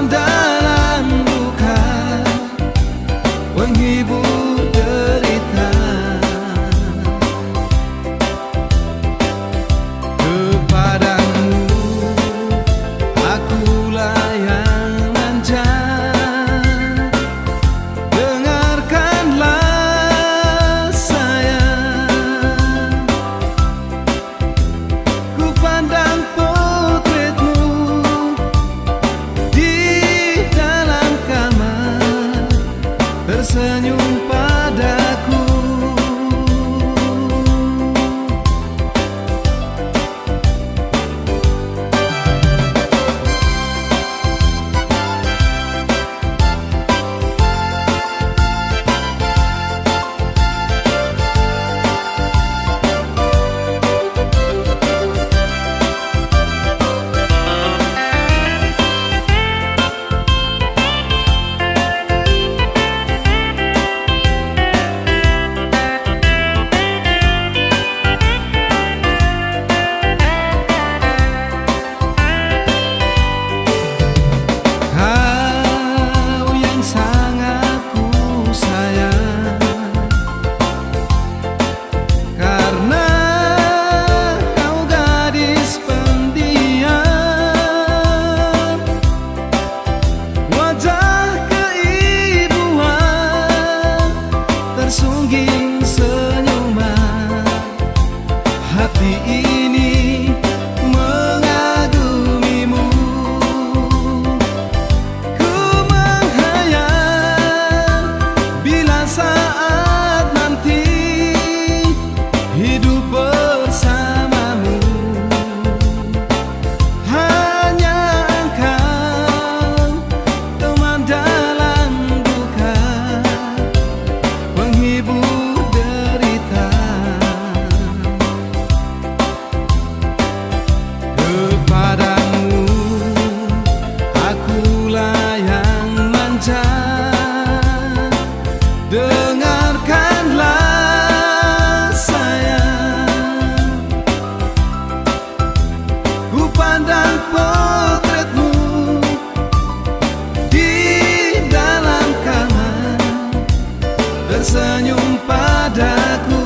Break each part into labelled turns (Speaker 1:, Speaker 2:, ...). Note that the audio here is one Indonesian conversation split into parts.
Speaker 1: I'm done Dan potretmu Di dalam kamar Tersenyum padaku.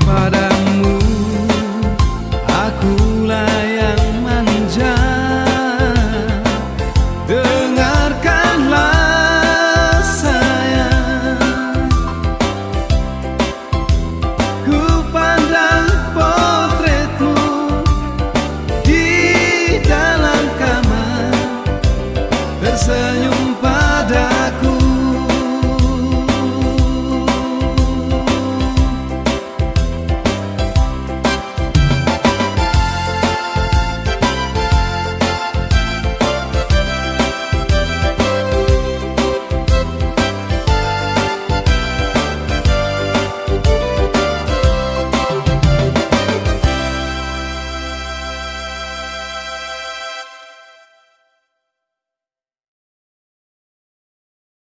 Speaker 1: Kepadamu aku lâmpada.